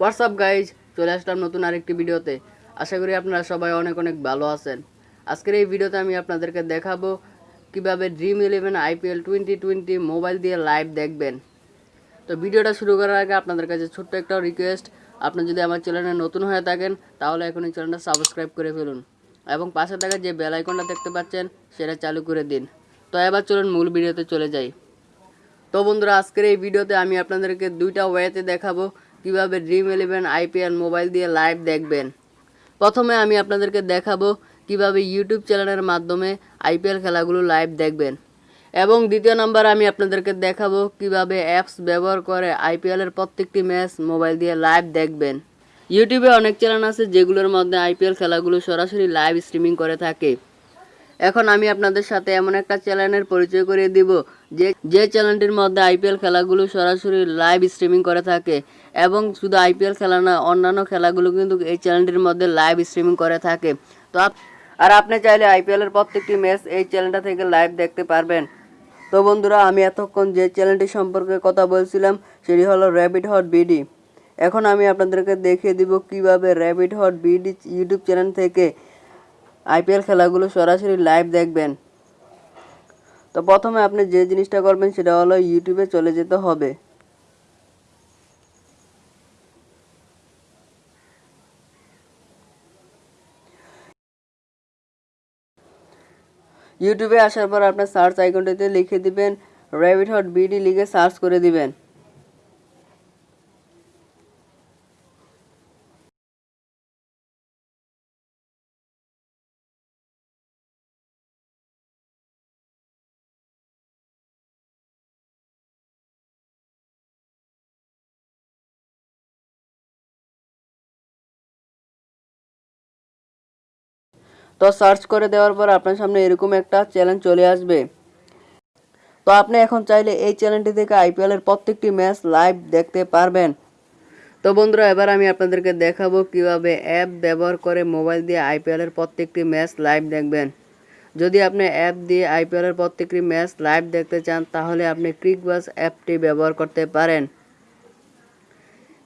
WhatsApp guys চলে আসলাম নতুন আরেকটি ভিডিওতে। আশা করি আপনারা সবাই অনেক অনেক ভালো আছেন। আজকের এই ভিডিওতে আমি আপনাদেরকে দেখাবো কীভাবে Dream Eleven IPL twenty twenty mobile দিয়ে লাইভ দেখবেন। তো ভিডিওটা শুরু করার আগে আপনাদের কাছে ছোট্ট একটা রিকোয়েস্ট আপনি যদি আমার চ্যানেলে নতুন হয়ে থাকেন, তাহলে এখন এই চ্যানেলটা সাবস্ক্রাইব করে ফেলুন। এবং পাশে থাকা যে বেল আইকনটা দেখতে পাচ্ছেন, সেটা চালু করে দিন। তো এবার চলুন মূল ভিডিওতে চলে যাই। তো বন্ধুরা, আজকের এই ভিডিওতে আমি আপনাদেরকে দুইটা ওয়েতে দেখাবো। কীভাবে ড্রিম ইলেভেন আইপিএল মোবাইল দিয়ে লাইভ দেখবেন? প্রথমে আমি আপনাদেরকে দেখাবো কীভাবে ইউটিউব চ্যানেলের মাধ্যমে আইপিএল খেলাগুলো লাইভ দেখবেন। এবং দ্বিতীয় নাম্বার আমি আপনাদেরকে দেখাবো কীভাবে অ্যাপস ব্যবহার করে আইপিএলের প্রত্যেকটি ম্যাচ মোবাইল দিয়ে লাইভ দেখবেন। ইউটিউবে অনেক চ্যানেল আছে যেগুলোর মধ্যে আইপিএল খেলাগুলো সরাসরি লাইভ স্ট্রিমিং করে থাকে। এখন আমি আপনাদের সাথে এমন একটা চ্যানেলের পরিচয় করিয়ে দিব যে যে চ্যানেলটির মধ্যে আইপিএল খেলাগুলো সরাসরি লাইভ স্ট্রিমিং করে থাকে এবং শুধু আইপিএল খেলা না, অন্যান্য খেলাগুলো কিন্তু এই চ্যানেলটির মধ্যে লাইভ স্ট্রিমিং করে থাকে। তো আর আপনি চাইলে আইপিএলের প্রত্যেকটি ম্যাচ এই চ্যানেলটা থেকে লাইভ দেখতে পারবেন। তো বন্ধুরা, আমি এতক্ষণ যে চ্যানেলটি সম্পর্কে কথা বলছিলাম, সেটি হলো র্যাবিট হট বিডি এখন আমি আপনাদেরকে দেখিয়ে দিব কীভাবে rabbit hot BD YouTube channel থেকে আইপিএল খেলাগুলো সরাসরি লাইভ দেখবেন। তো প্রথমে আপনি যে জিনিসটা করবেন সেটা হলো ইউটিউবে চলে যেতে হবে। ইউটিউবে আসার পর আপনার সার্চ আইকনটিতে লিখে দিবেন র্যাবিট হট বিডি লিখে সার্চ করে দিবেন। তো সার্চ করে দেওয়ার পর আপনার সামনে এরকম একটা চ্যালেঞ্জ চলে আসবে। তো আপনি এখন চাইলে এই চ্যানেলটি থেকে আইপিএল এর প্রত্যেকটি ম্যাচ লাইভ দেখতে পারবেন। তো বন্ধুরা, এবার আমি আপনাদেরকে দেখাবো কীভাবে অ্যাপ ব্যবহার করে মোবাইল দিয়ে আইপিএল এর প্রত্যেকটি ম্যাচ লাইভ দেখবেন। যদি আপনি অ্যাপ দিয়ে আইপিএল এর প্রত্যেকটি ম্যাচ লাইভ দেখতে চান, তাহলে আপনি ক্রিকবাস অ্যাপটি ব্যবহার করতে পারেন।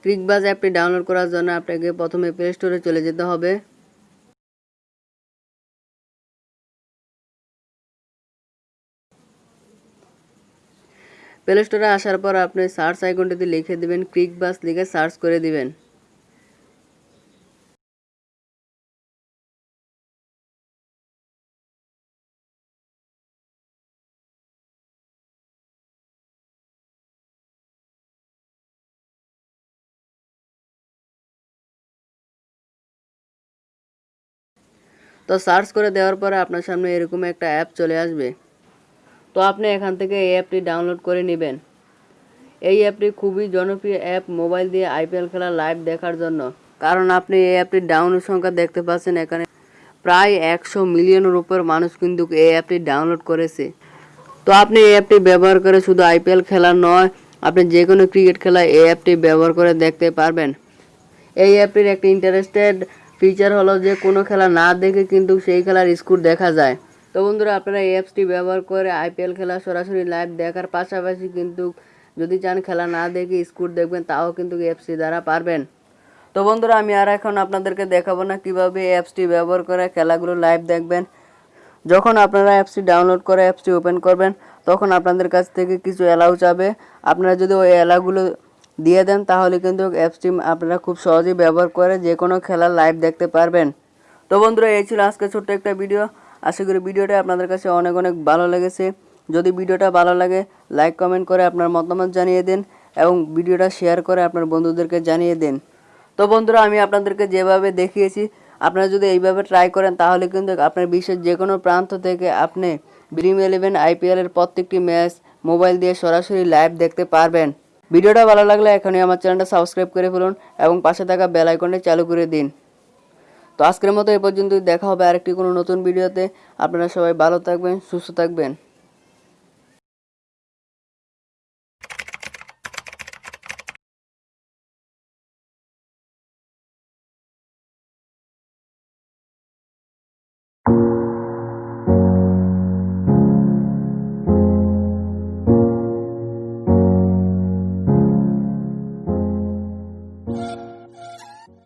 ক্রিকবাস অ্যাপটি ডাউনলোড করার জন্য আপনাকে প্রথমে প্লে স্টোরে চলে যেতে হবে। প্লে স্টোরে আসার পর আপনি সার্চ আইকনটিতে লিখে দিবেন ক্রিক বাস লিখে সার্চ করে দিবেন। তো সার্চ করে দেওয়ার পরে আপনার সামনে এরকম একটা অ্যাপ চলে আসবে। তো আপনি এখান থেকে এই অ্যাপটি ডাউনলোড করে নেবেন। এই অ্যাপটি খুবই জনপ্রিয় অ্যাপ মোবাইল দিয়ে আইপিএল খেলা লাইভ দেখার জন্য। কারণ আপনি এই অ্যাপটির ডাউনলোড সংখ্যা দেখতে পাচ্ছেন এখানে প্রায় একশো মিলিয়নের উপর মানুষ কিন্তু এই অ্যাপটি ডাউনলোড করেছে। তো আপনি এই অ্যাপটি ব্যবহার করে শুধু আইপিএল খেলা নয়, আপনি যে কোনো ক্রিকেট খেলা এই অ্যাপটি ব্যবহার করে দেখতে পারবেন। এই অ্যাপটির একটি ইন্টারেস্টেড ফিচার হলো যে কোনো খেলা না দেখে কিন্তু সেই খেলার স্কোর দেখা যায়। তো বন্ধুরা, আপনারা এই অ্যাপসটি ব্যবহার করে আইপিএল খেলা সরাসরি লাইভ দেখার পাশাপাশি কিন্তু যদি চান খেলা না দেখে স্কোর দেখবেন, তাও কিন্তু অ্যাপসটি দ্বারা পারবেন। তো বন্ধুরা, আমি আর এখন আপনাদেরকে দেখাবো না কীভাবে অ্যাপসটি ব্যবহার করে খেলাগুলো লাইভ দেখবেন। যখন আপনারা অ্যাপসটি ডাউনলোড করে অ্যাপসটি ওপেন করবেন, তখন আপনাদের কাছ থেকে কিছু অ্যালাউ চাবে আপনারা যদি ওই অ্যালাউগুলো দিয়ে দেন, তাহলে কিন্তু অ্যাপসটি আপনারা খুব সহজেই ব্যবহার করে যে কোনো খেলা লাইভ দেখতে পারবেন। তো বন্ধুরা, এই ছিল আজকে ছোট্ট একটা ভিডিও আশা করি ভিডিওটা আপনাদের কাছে অনেক অনেক ভালো লেগেছে। যদি ভিডিওটা ভালো লাগে লাইক কমেন্ট করে আপনার মতামত জানিয়ে দিন এবং ভিডিওটা শেয়ার করে আপনার বন্ধুদেরকে জানিয়ে দিন। তো বন্ধুরা, আমি আপনাদেরকে যেভাবে দেখিয়েছি, আপনারা যদি এইভাবে ট্রাই করেন, তাহলে কিন্তু আপনার বিশ্বের যে কোনো প্রান্ত থেকে আপনি ড্রিম ইলেভেন আইপিএলের প্রত্যেকটি ম্যাচ মোবাইল দিয়ে সরাসরি লাইভ দেখতে পারবেন। ভিডিওটা ভালো লাগলে এখনই আমার চ্যানেলটা সাবস্ক্রাইব করে ফেলুন এবং পাশে থাকা বেল আইকনটা চালু করে দিন। তো আজকের মতো এ পর্যন্ত দেখা হবে আরেকটি কোনো নতুন ভিডিওতে। আপনারা সবাই ভালো থাকবেন, সুস্থ থাকবেন।